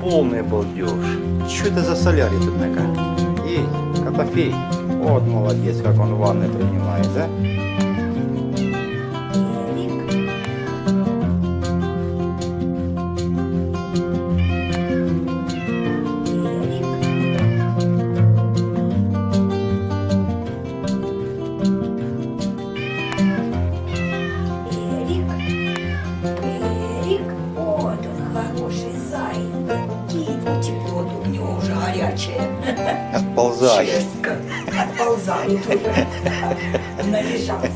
полный балдеж. Что это за солярий тут такая? Эй, Котофей. Вот молодец, как он ванны принимает, да? Горячее. Отползай. Честно, отползает. Належался.